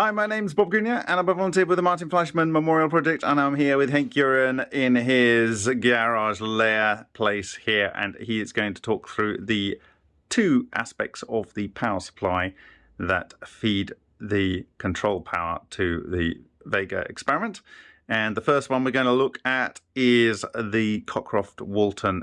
Hi, my name's Bob Greenyer, and I'm a volunteer with the Martin Fleischmann Memorial Project, and I'm here with Hank Uren in his garage lair place here, and he is going to talk through the two aspects of the power supply that feed the control power to the Vega experiment. And the first one we're going to look at is the Cockcroft Walton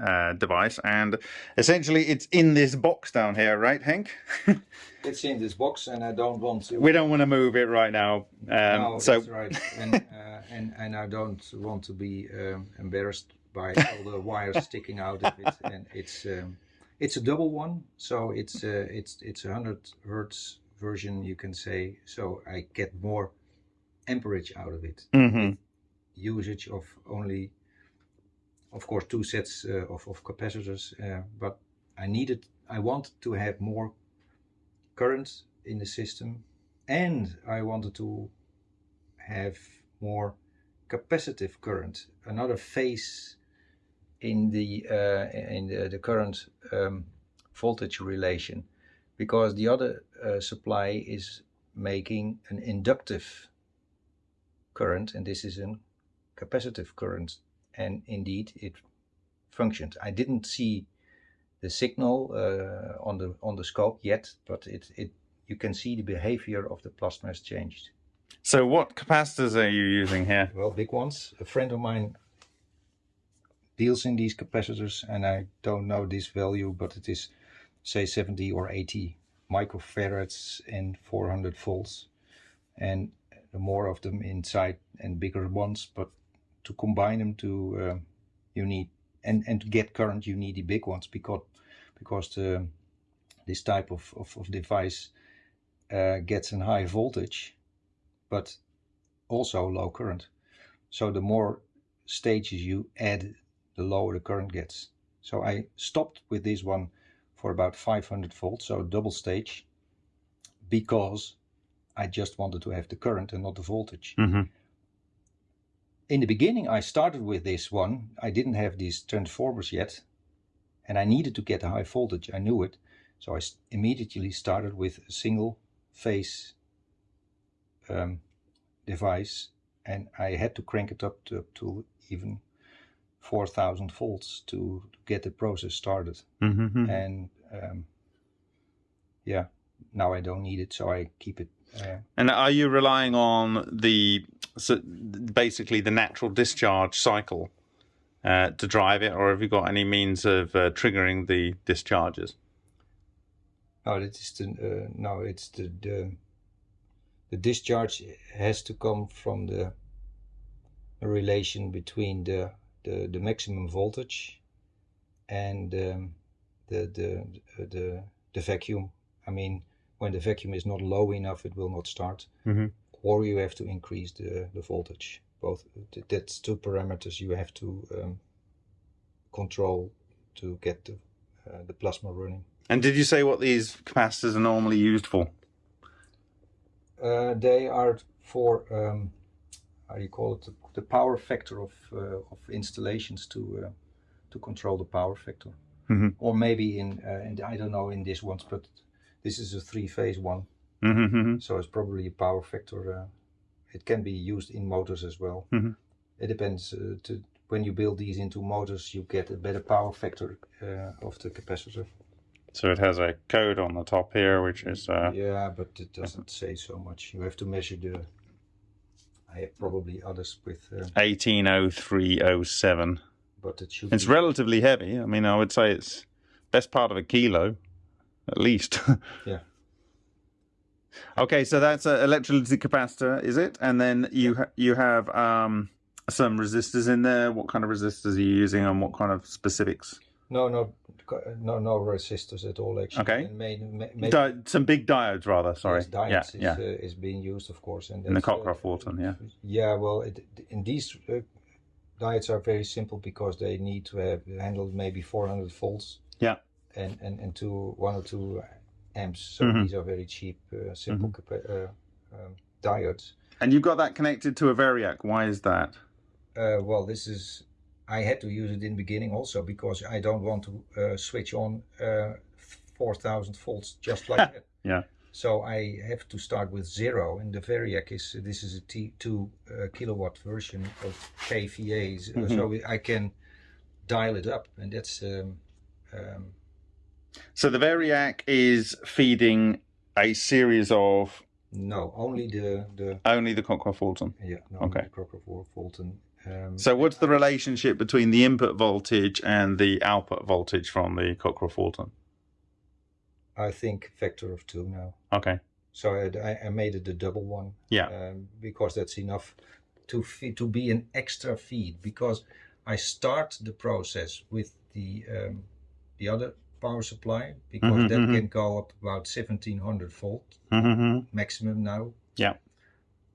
uh, device, and essentially it's in this box down here, right, Hank? it's in this box, and I don't want to. We don't want to move it right now. Um, no, so... that's right, and, uh, and and I don't want to be um, embarrassed by all the wires sticking out of it, and it's um, it's a double one, so it's uh, it's it's a hundred hertz version, you can say. So I get more amperage out of it. Mm -hmm. Usage of only of course two sets uh, of, of capacitors uh, but I needed I wanted to have more current in the system and I wanted to have more capacitive current another phase in the uh, in the, the current um, voltage relation because the other uh, supply is making an inductive current and this is a capacitive current and indeed it functioned. I didn't see the signal uh, on the on the scope yet, but it it you can see the behavior of the plasma has changed. So what capacitors are you using here? Well, big ones. A friend of mine deals in these capacitors and I don't know this value, but it is say 70 or 80 microfarads and 400 volts. And more of them inside and bigger ones, but to combine them to uh, you need and and to get current you need the big ones because because the, this type of, of, of device uh, gets a high voltage but also low current. So the more stages you add the lower the current gets. So I stopped with this one for about 500 volts so double stage because I just wanted to have the current and not the voltage. Mm -hmm in the beginning I started with this one. I didn't have these transformers yet and I needed to get a high voltage. I knew it. So I immediately started with a single phase um, device and I had to crank it up to, up to even 4000 volts to, to, get the process started. Mm -hmm. And um, yeah, now I don't need it, so I keep it. Uh, and are you relying on the so basically the natural discharge cycle uh, to drive it, or have you got any means of uh, triggering the discharges? No, it is the uh, no, it's the, the the discharge has to come from the relation between the the, the maximum voltage and um, the the the the vacuum. I mean, when the vacuum is not low enough, it will not start. Mm -hmm or you have to increase the, the voltage. Both that's two parameters you have to um, control to get the, uh, the plasma running. And did you say what these capacitors are normally used for? Uh, they are for um, how do you call it? The, the power factor of uh, of installations to uh, to control the power factor, mm -hmm. or maybe in, uh, in I don't know in this one, but this is a three phase one. Mm -hmm. So it's probably a power factor. Uh, it can be used in motors as well. Mm -hmm. It depends. Uh, to, when you build these into motors, you get a better power factor uh, of the capacitor. So it has a code on the top here, which is... Uh, yeah, but it doesn't say so much. You have to measure the... I have probably others with... Uh, 180307. But it should It's be... relatively heavy. I mean, I would say it's best part of a kilo, at least. yeah. Okay, so that's an electrolytic capacitor, is it? And then you ha you have um, some resistors in there. What kind of resistors are you using, and what kind of specifics? No, no, no, no resistors at all. Actually, okay. Main, main, some big diodes, rather. Sorry. Yes, diodes yeah, is, yeah. Uh, is being used, of course, and in the Cockcroft Walton, yeah. Yeah, well, it, in these uh, diodes are very simple because they need to have handled maybe 400 volts. Yeah. And and and two one or two amps. So mm -hmm. these are very cheap, uh, simple mm -hmm. um, diodes. And you've got that connected to a Variac. Why is that? Uh, well, this is I had to use it in the beginning also because I don't want to uh, switch on uh, 4000 volts just like that. Yeah. So I have to start with zero, and the Variac is this is a T two uh, kilowatt version of KVA, so- Mhm. so I can dial it up, and that's um, um, So the Variac is feeding a series of no only the the only the Cockcroft Fulton. yeah no, Okay. the Crocker Fulton. Um, So what's the relationship between the input voltage and the output voltage from the Cockcroft Walton? I think factor of two now. Okay. So I, I- I made it a double one. Yeah. Um, because that's enough to feed, to be an extra feed. Because I start the process with the um, the other power supply because Mhm, that mhm. can go up about 1700 volt Mm-hmm. maximum now. Yeah.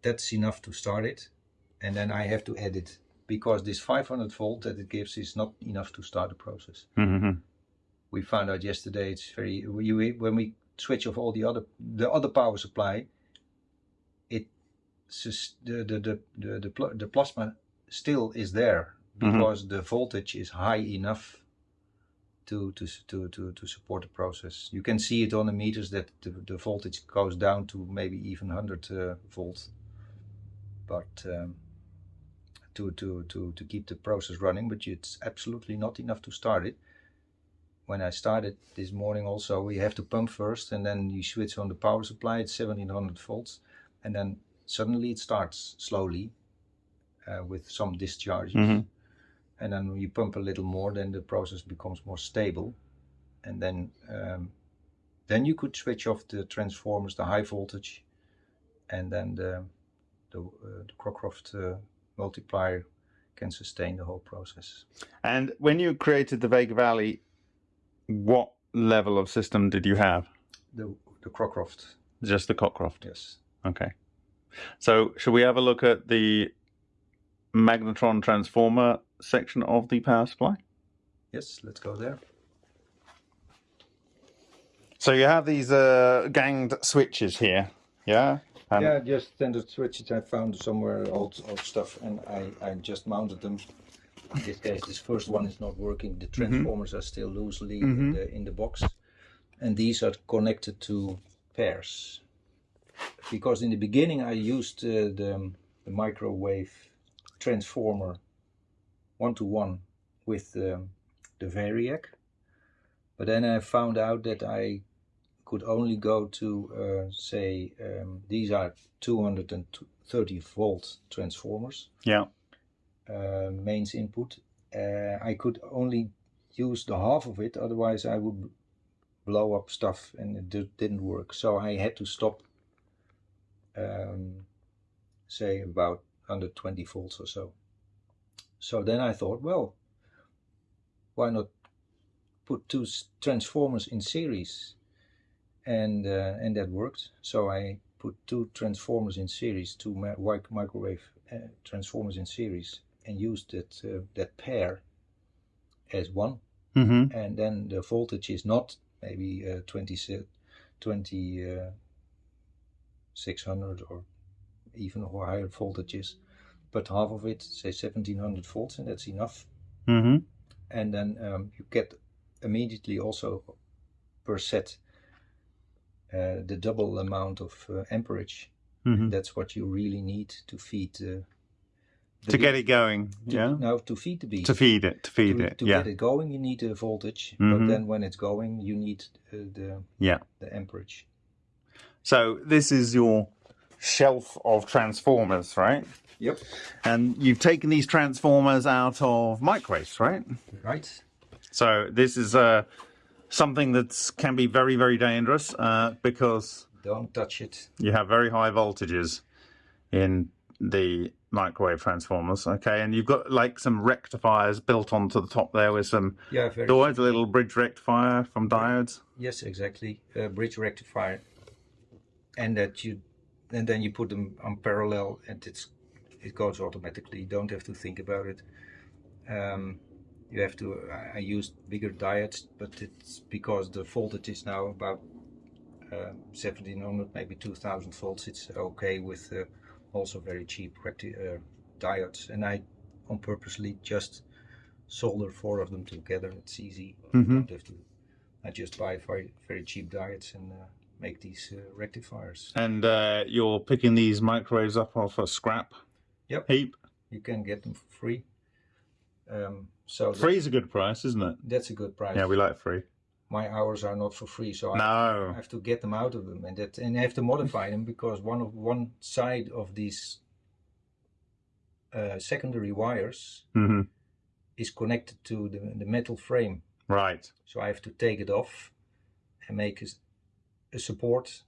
That's enough to start it, and then I have to add it because this 500 volt that it gives is not enough to start the process. Mm-hmm. We found out yesterday it's very when we switch off all the other the other power supply, it the the the the, the, the plasma still is there because the voltage is high enough to to to to to support the process. You can see it on the meters that the, the voltage goes down to maybe even 100 uh, volt, but. Um, to, to, to, to keep the process running, but it's absolutely not enough to start it when I started this morning also we have to pump first and then you switch on the power supply it's 1700 volts and then suddenly it starts slowly uh, with some discharges Mhm. And then when you pump a little more then the process becomes more stable and then um, then you could switch off the transformers the high voltage and then the the, uh, the Crocroft uh, multiplier can sustain the whole process And when you created the Vega Valley, what level of system did you have? the the Crocroft Just the Cockcroft. yes Okay. So should we have a look at the magnetron transformer section of the power supply? yes let's go there So you have these uh, ganged switches here, yeah? And yeah, just standard switches I found somewhere old old stuff, and I I just mounted them. In this case, this first one is not working. The transformers are still loosely in Mhm. the in the box, and these are connected to pairs. Because in the beginning I used uh, the, the microwave transformer one to one with um, the Variac, but then I found out that I could only go to uh, say um, these are 230 volt transformers. Yeah. uh, mains input. Uh, I could only use the half of it otherwise I would blow up stuff and it di- didn't work. So I had to stop um, say about 120 volts or so so then I thought well why not put two transformers in series and uh, and that worked. So I put two transformers in series, two microwave uh, transformers in series, and used that uh, that pair as one. Mm-hmm. And then the voltage is not maybe uh, 20, se- 20 uh, 600 or even or higher voltages, but half of it, say 1700 volts, and that's enough. Mm-hmm. And then um, you get immediately also per set uh, the double amount of uh, amperage. Mm-hmm. That's what you really need to feed uh, the To get it going, To- yeah? No, to feed the beast. To feed it, to feed to, it, to yeah. get it going, you need the voltage, Mhm. but then when it's going, you need uh, the Yeah. the amperage. So this is your shelf of transformers, right? Yep. And you've taken these transformers out of microwaves, right? Right. So this is uh, something that can be very, very dangerous uh, because Don't touch it. you have very high voltages in the microwave transformers. Okay, and you've got like some rectifiers built onto the top there with some Yeah. Very. diodes, a little bridge rectifier from diodes. Yes, exactly. Uh, bridge rectifier, and that you, and then you put them on parallel, and it's it goes automatically. You don't have to think about it. Um, you have to. I, I used bigger diodes, but it's because the voltage is now about uh, 1700, maybe 2000 volts. It's okay with uh, also very cheap uh, diodes, and I on purposely just solder four of them together. It's easy. You Mhm. don't have to I just buy very very cheap diodes and uh, make these uh, rectifiers. And uh, you're picking these microwaves up off a scrap Yep. heap. You can get them for free. Um, so free is a good price, isn't it? that's a good price. Yeah, we like free. My hours are not for free, so I have to get them out of them, and that and I have to modify them because one of one side of these uh, secondary wires hmm is connected to the, the metal frame. Right. So I have to take it off and make a, s- a support.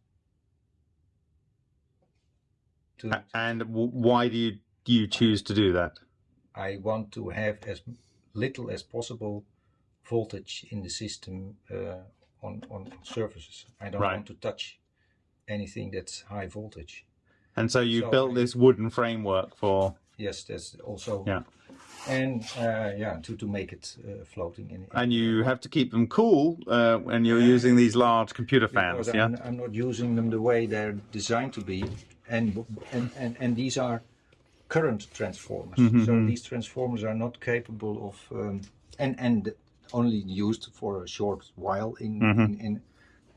To, And why do you do you choose to do that? I want to have as little as possible voltage in the system uh, on on surfaces. I don't Right. want to touch anything that's high voltage. And so you So built I- this wooden framework for, Yes, that's also Yeah. And uh, yeah to to make it uh, floating in. and you have to keep them cool uh, when you're using these large computer fans. Yeah. I'm, I'm not using them the way they're designed to be, and and and, and these are current transformers. Mm-hmm, So these transformers are not capable of um, and and only used for a short while in Mm-hmm. in, in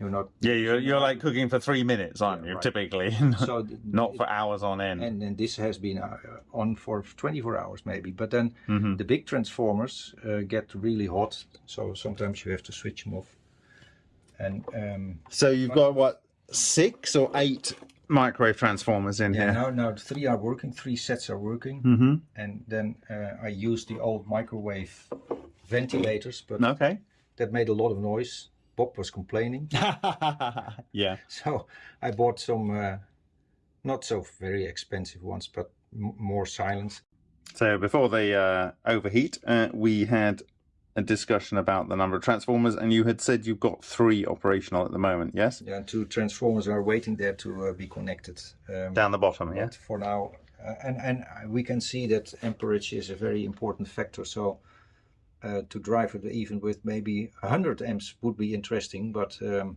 you're not Yeah, you're, you're like cooking for three minutes, aren't Yeah, you? right. Typically, so not for hours on end. and and this has been uh, on for 24 hours maybe but then Mm-hmm. the big transformers uh, get really hot so sometimes you have to switch them off and um, So you've got what six or eight microwave transformers in yeah here. now now three are working three sets are working Mm-hmm. and then uh, I used the old microwave ventilators but Okay. that made a lot of noise Bob was complaining yeah. so I bought some uh, not so very expensive ones but m- more silence. So before they uh, overheat, uh, we had a discussion about the number of transformers, and you had said you've got three operational at the moment. Yes. yeah two transformers are waiting there to uh, be connected um, Down the bottom. Yeah. For now, uh, and and we can see that amperage is a very important factor. So uh, to drive it even with maybe 100 amps would be interesting, but um,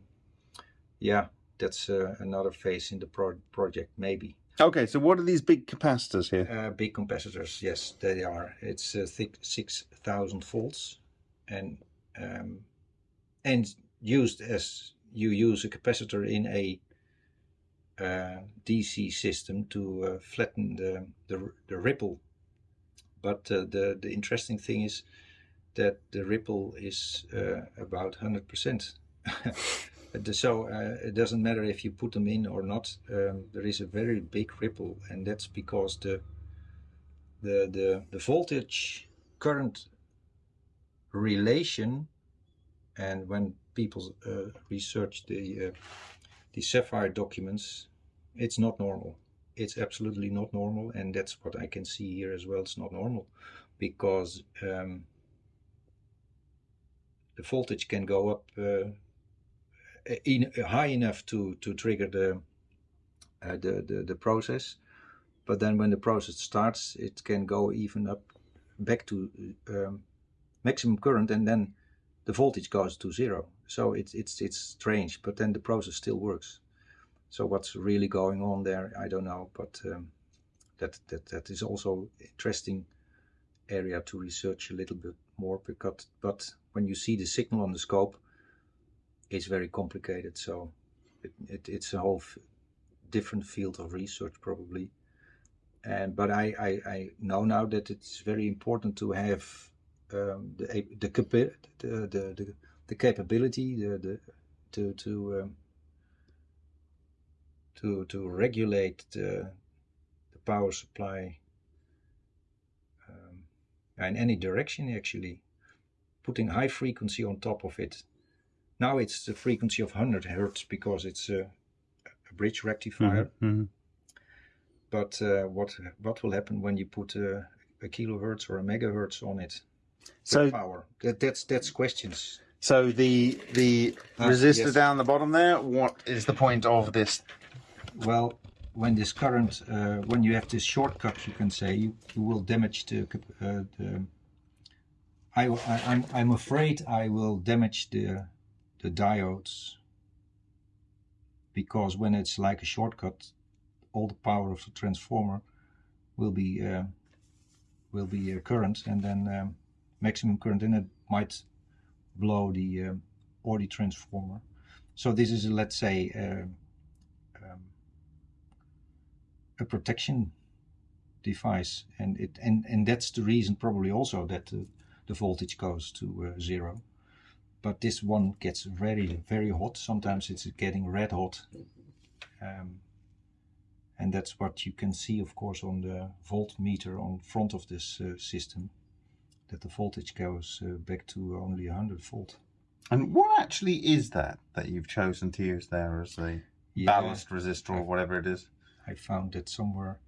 yeah, that's uh, another phase in the pro- project maybe. Okay. So what are these big capacitors here? Uh, big capacitors, yes, they are. It's uh, thick 6,000 volts, and um, and used as you use a capacitor in a uh, DC system to uh, flatten the, the the ripple. But uh, the the interesting thing is that the ripple is uh, about 100%. So uh, it doesn't matter if you put them in or not. Um, there is a very big ripple, and that's because the the the, the voltage current relation, and when people uh, research the uh, the SAFIRE documents, it's not normal. It's absolutely not normal, and that's what I can see here as well. It's not normal because um, the voltage can go up uh, in, high enough to to trigger the, uh, the the the process, but then when the process starts, it can go even up back to um, maximum current, and then the voltage goes to zero. So it's it's it's strange, but then the process still works. So what's really going on there, I don't know, but um, that that that is also interesting area to research a little bit more because but when you see the signal on the scope it's very complicated. So it, it, it's a whole different field of research probably. And but I, I, I know now that it's very important to have um, the the, the, the, the capability the, the to to um, to to regulate the, the power supply in any direction actually putting high frequency on top of it now it's the frequency of 100 hertz because it's a, a bridge rectifier Mhm. but uh, what what will happen when you put a, a kilohertz or a megahertz on it So power that, that's that's questions so the the Ah, resistor yes. down the bottom there. What is the point of this? well when this current uh, when you have this shortcut you can say you, you will damage the, uh, the I, I, I'm, I'm afraid I will damage the the diodes. Because when it's like a shortcut all the power of the transformer will be uh, will be uh, current and then um, maximum current and it might blow the um, or the transformer. So this is let's say uh, um, a protection device and it and and that's the reason probably also that the, the voltage goes to uh, zero. But this one gets very very hot. Sometimes it's getting red hot. Um, and that's what you can see of course on the voltmeter on front of this uh, system that the voltage goes uh, back to only 100 volt. And what actually is that that you've chosen to use there as a Yeah, ballast resistor or whatever it is? I found that somewhere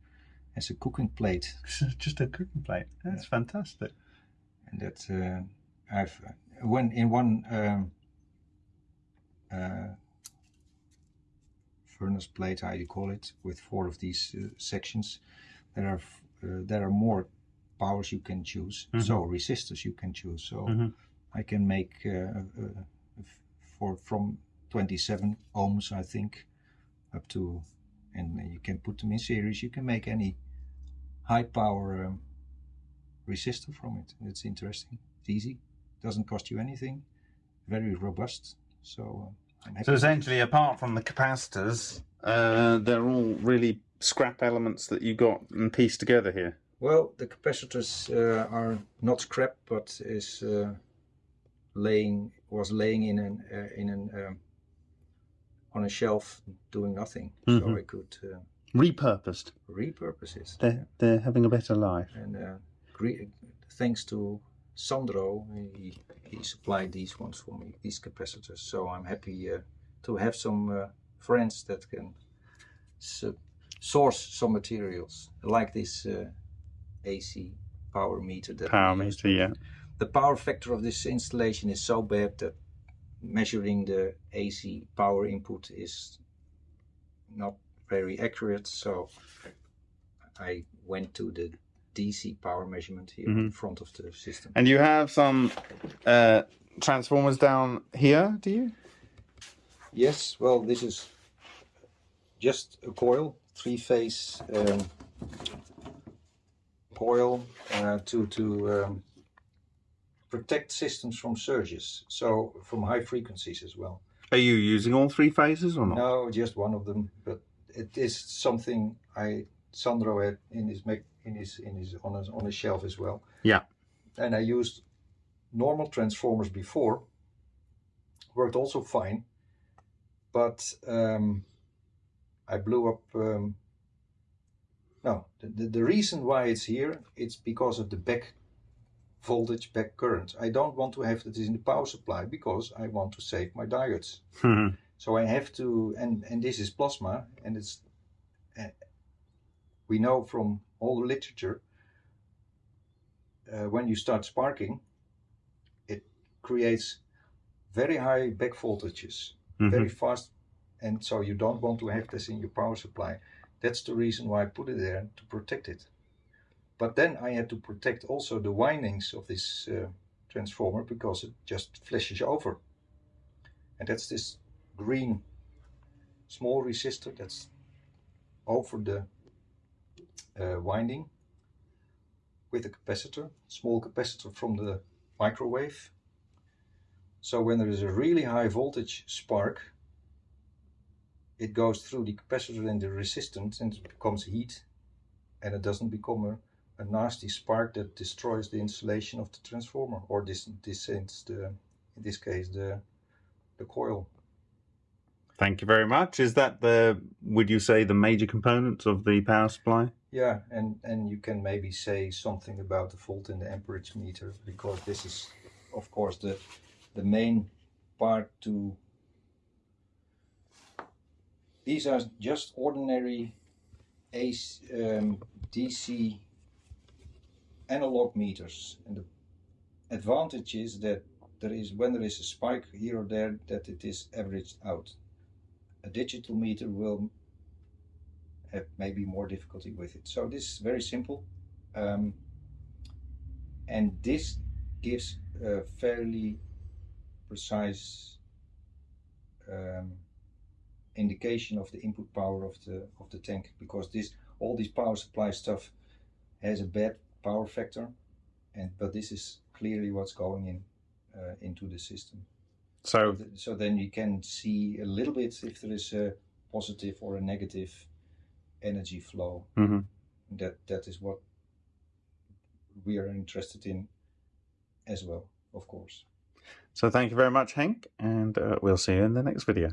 as a cooking plate Just a cooking plate. That's fantastic. and that uh, I've when in one um, uh, furnace plate, how you call it, with four of these uh, sections, there are uh, there are more powers you can choose. So resistors you can choose. So Mhm. I can make uh, uh, for from 27 ohms, I think, up to, and you can put them in series. You can make any high power um, resistor from it. It's interesting. It's easy. Doesn't cost you anything. Very robust. So uh, I'm. So essentially, apart from the capacitors, uh, they're all really scrap elements that you got and pieced together here. Well, the capacitors uh, are not scrap, but is uh, laying was laying in an uh, in an um, on a shelf doing nothing. So Mhm. I could uh, Repurposed. repurpose it. They're, they're having a better life. And uh, thanks to Sandro, he, he supplied these ones for me, these capacitors. So I'm happy uh, to have some uh, friends that can source some materials like this uh, AC power meter. That Power meter, yeah. The power factor of this installation is so bad that measuring the AC power input is not very accurate. So I went to the DC power measurement here in front of the system. And you have some uh, transformers down here, do you? Yes, well, this is just a coil, three-phase um, coil uh, to to um, protect systems from surges, so from high frequencies as well. Are you using all three phases or not? No, just one of them, but it is something I Sandro had in his in his in his on his on his shelf as well. Yeah. And I used normal transformers before. Worked also fine, but um, I blew up. Um, no, the, the the reason why it's here it's because of the back voltage, back current. I don't want to have that in the power supply because I want to save my diodes. Mhm. So I have to, and and this is plasma, and it's. Uh, we know from all the literature. Uh, when you start sparking, it creates very high back voltages, very fast, and so you don't want to have this in your power supply. That's the reason why I put it there to protect it. But then I had to protect also the windings of this uh, transformer because it just flashes over. And that's this green small resistor that's over the uh, winding with a capacitor, small capacitor from the microwave. So when there is a really high voltage spark, it goes through the capacitor and the resistance and it becomes heat and it doesn't become a, a nasty spark that destroys the insulation of the transformer or this this the in this case the the coil. Thank you very much. Is that the, would you say, the major components of the power supply? Yeah, and and you can maybe say something about the volt and the amperage meter because this is, of course, the the main part to. These are just ordinary AC, um, DC analog meters, and the advantage is that there is when there is a spike here or there that it is averaged out. A digital meter will have maybe more difficulty with it. So this is very simple. Um, and this gives a fairly precise um, indication of the input power of the of the tank because this all this power supply stuff has a bad power factor and but this is clearly what's going in uh, into the system So so then you can see a little bit if there is a positive or a negative energy flow. mhm. That that is what we are interested in as well, of course. so thank you very much, Hank, and uh, we'll see you in the next video.